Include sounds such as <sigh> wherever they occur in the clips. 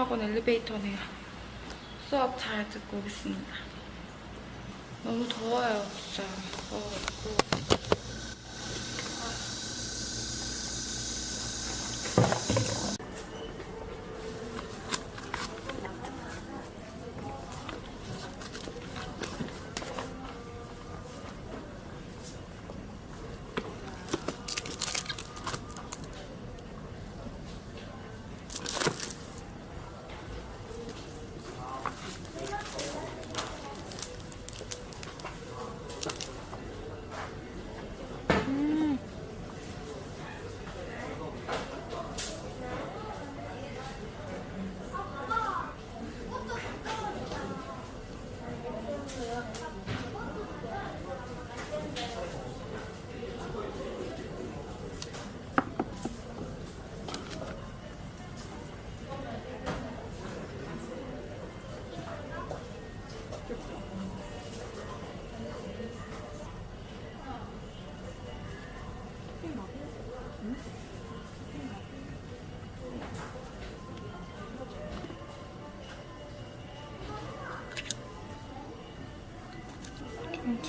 학원 엘리베이터네요. 수업 잘 듣고 오겠습니다. 너무 더워요, 진짜. 더워가지고.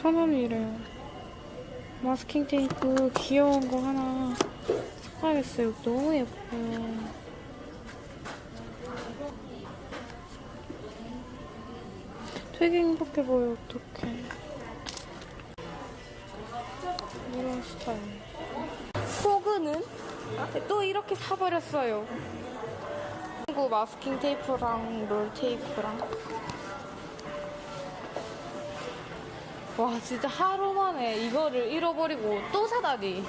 천 원이래요. 마스킹 테이프 귀여운 거 하나 사야겠어요. 너무 예뻐요. 되게 행복해 보여, 어떡해. 이런 스타일. 포그는 또 이렇게 사버렸어요. 친구 마스킹 테이프랑 롤 테이프랑. 와 진짜 하루 만에 이거를 잃어버리고 또 사다니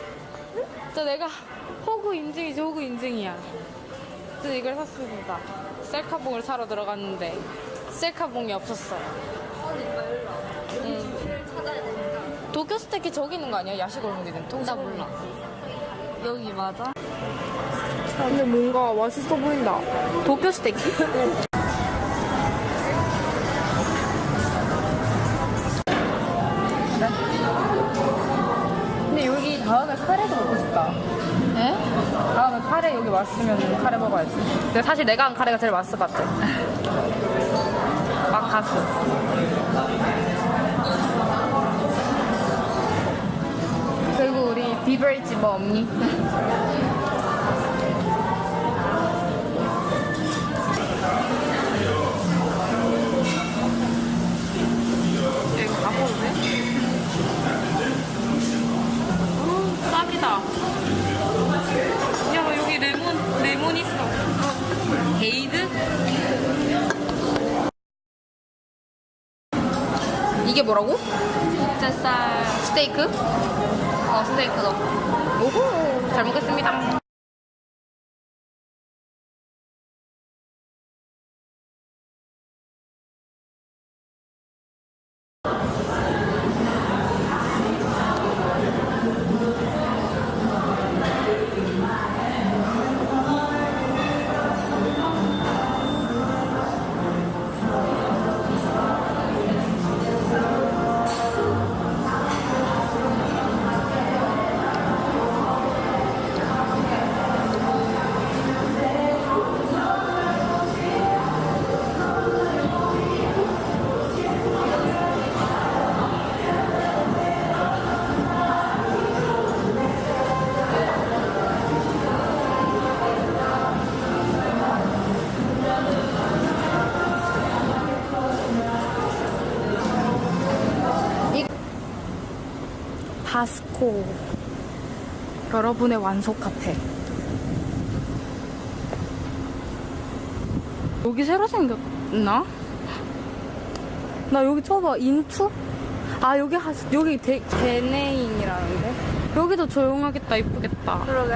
진짜 내가 호구 인증이지 호구 인증이야 그래서 이걸 샀습니다 셀카봉을 사러 들어갔는데 셀카봉이 없었어요 응. 도쿄 스테이크 저기 있는 거 아니야? 야시골목이든 통나 몰라 여기 맞아? 근데 뭔가 맛있어 보인다 도쿄 스테이크? <laughs> 근데 사실 내가 한 카레가 제일 맛있어 봤지. 막가스. 그리고 우리 비버리지 뭐 없니? 돼? 쌉이다. 야, 여기 레몬, 레몬 있어. 게이드? 이게 뭐라고? 뱃살 스테이크? 어, 스테이크 너. 오호, 잘 먹겠습니다. 바스코. 여러분의 완소 카페. 여기 새로 생겼나? 나 여기 쳐봐. 인투? 아 여기 하, 여기 데, 데네인이라는데? 여기도 조용하겠다. 이쁘겠다. 그러게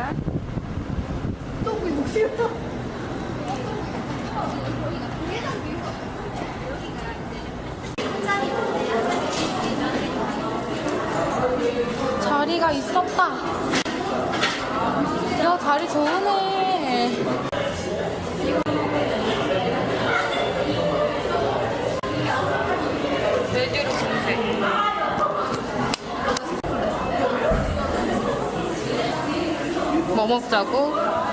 자리가 있었다 자리 좋으네. 뭐 먹자고?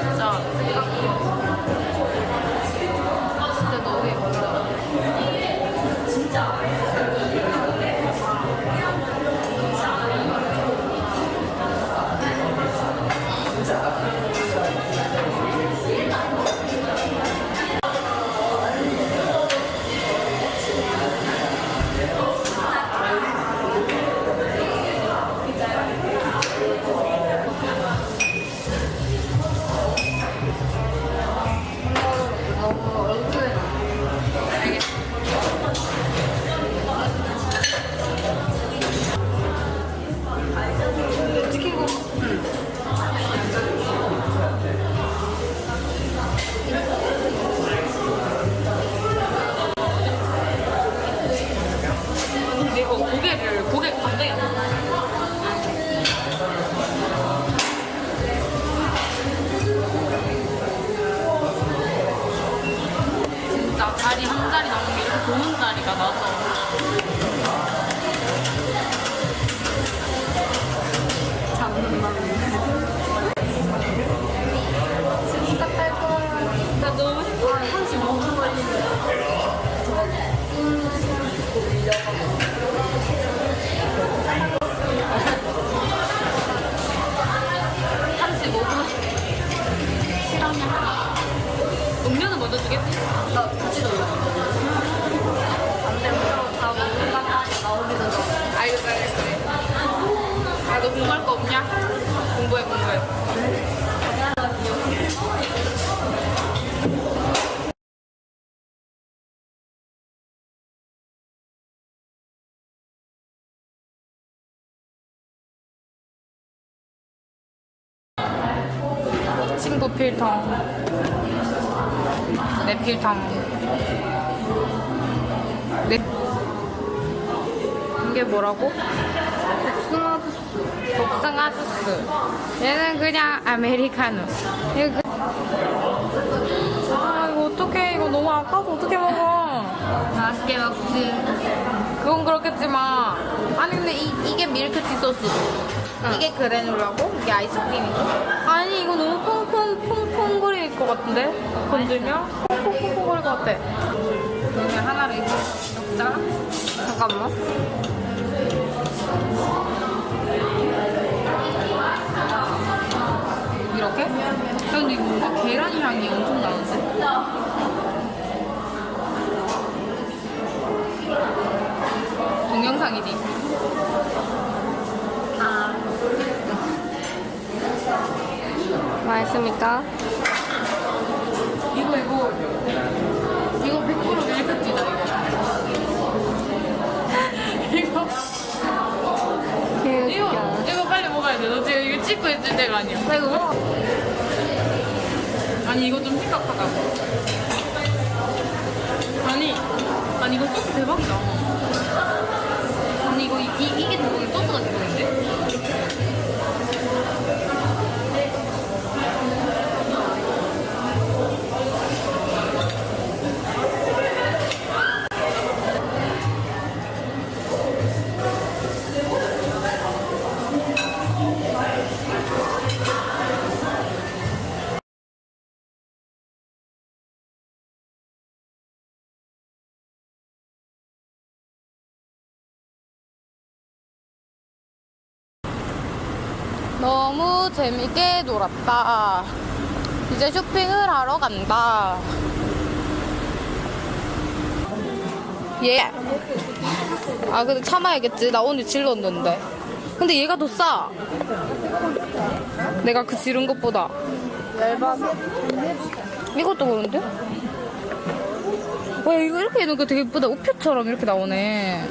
진짜 실험이야. 음료는 먼저 주겠지? 나 같이 넣어. 안 되면 다 먹는다가 나오기도 전에. 알겠어, 알겠어. 아, 너 공부할 거 없냐? 공부해, 공부해. 필통. 내 필통. 내 이게 뭐라고? 복숭아 주스. 복숭아 주스. 얘는 그냥 아메리카노. 이거 그... 아 이거 어떡해 이거 너무 아까워서 어떻게 먹어? 맛있게 먹지. 그건 그렇겠지만 아니 근데 이, 이게 밀크티 소스. 이게 그래놀라고? 이게 아이스크림이고? 아니 이거 너무 퐁퐁 퐁퐁 거릴 것 같은데? 건들면? 퐁퐁퐁퐁 거릴 것 같아. 그냥 하나를 이렇게 먹자. 잠깐만. 이렇게? 야, 근데 뭔가 계란 향이 엄청 나는데? 동영상이지? 아. 맛있습니까? 이거, 이거. 이거 100% 밀크티다, 이거. <laughs> 이거. 이거, 이거 빨리 먹어야 돼. 너 지금 이거 찍고 있을 때가 아니야. 나 이거 먹어. 아니, 이거 좀 심각하다. 아니, 아니, 이거 소스 대박이다. 아니, 이거, 이, 이- 이게 대 재밌게 놀았다. 이제 쇼핑을 하러 간다. 얘. 아, 근데 참아야겠지. 나 오늘 질렀는데. 근데 얘가 더 싸. 내가 그 지른 것보다. 얇아서 이것도 그런데? 와, 이거 이렇게 해놓으니까 되게 예쁘다. 우표처럼 이렇게 나오네.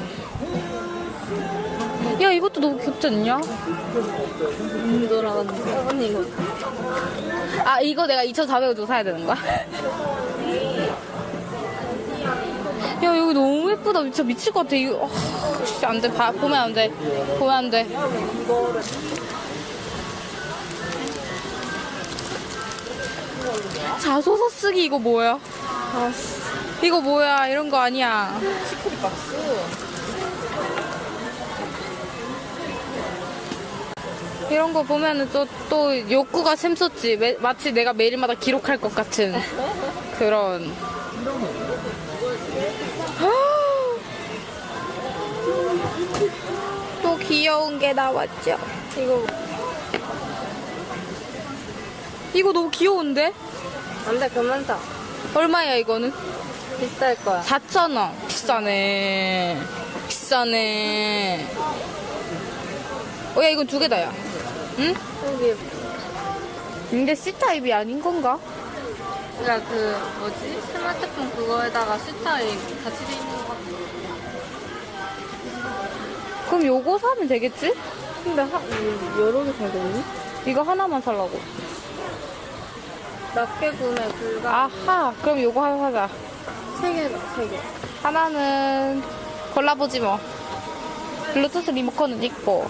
야, 이것도 너무 귀엽지 않냐? 음, 돌아갔는데 언니 이거 아, 이거 내가 2,400원 주고 사야 되는 거야? 야, 여기 너무 예쁘다. 진짜 미칠 것 같아. 이거, 아, 진짜 안 돼. 봐, 보면 안 돼. 보면 안 돼. 자소서 쓰기 이거 뭐야? 이거 뭐야? 이런 거 아니야. 시크릿 박스 이런 거 보면은 또, 또 욕구가 샘솟지. 매- 마치 내가 매일마다 기록할 것 같은 그런. <gasps> 또 귀여운 게 나왔죠. 이거 이거 너무 귀여운데? 안 돼 그만 사 얼마야 이거는? 비쌀 거야 4,000원. 비싸네. 비싸네. 어, 야, 이건 두 개다, 야. 응? 여기 근데 C타입이 아닌 건가? 그러니까 그 뭐지 스마트폰 그거에다가 스타일 같이 돼 있는 거 그럼 요거 사면 되겠지? 근데 하, 음, 여러 개 사겠니? 이거 하나만 살라고. 낱개 구매 불가 아하, 그럼 요거 하나 사자. 세 개다 세개 하나는 골라보지 뭐. 블루투스 리모컨은 있고.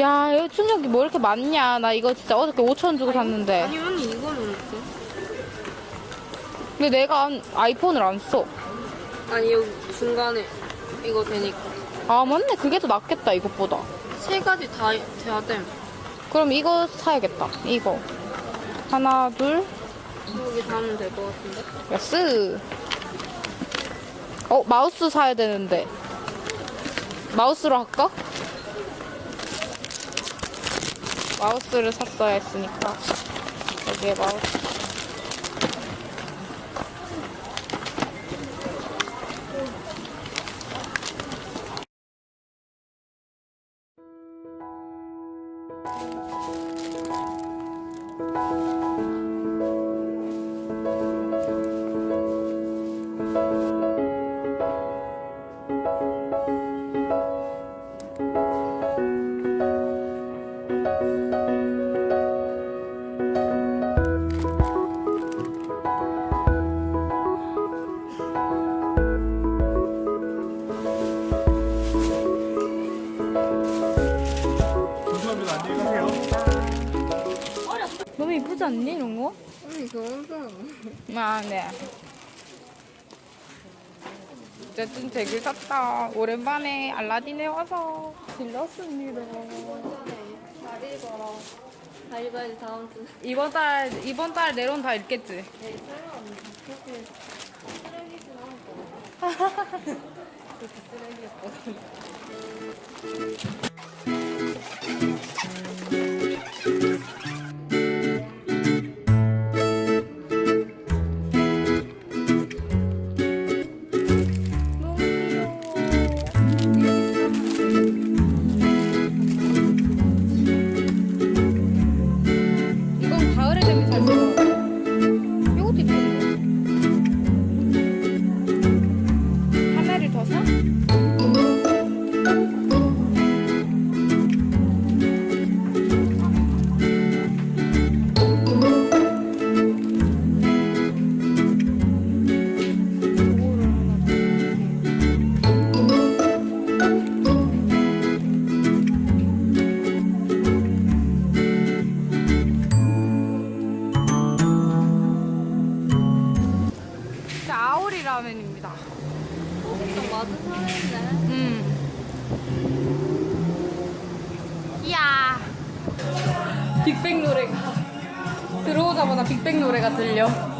야, 여기 충전기 뭐 이렇게 많냐. 나 이거 진짜 어저께 5천원 주고 샀는데. 아니 언니 이거는 어때? 근데 내가 안- 아이폰을 안 써. 아니 여기 중간에 이거 되니까 아, 맞네. 그게 더 낫겠다, 이것보다. 세 가지 다 돼야 돼 그럼 이거 사야겠다. 이거. 하나, 둘, 여기 다 하면 될 것 같은데 야스. 어, 마우스 사야 되는데. 마우스로 할까? 마우스를 샀어야 했으니까. 여기에 마우스. 감 너무 이쁘지 않니, 이런 거? 언니 엄청 아, 네. 어쨌든 되게 샀다. 오랜만에 알라딘에 와서 질렀습니다. 잘 읽어라 잘 읽어야지 다음 주 이번 달, 이번 달 내론 다 읽겠지? 에이 설마 그렇게 쓰레기진 않을 거야 그렇게 쓰레기였거든 들어오자마자 빅뱅 노래가 들려.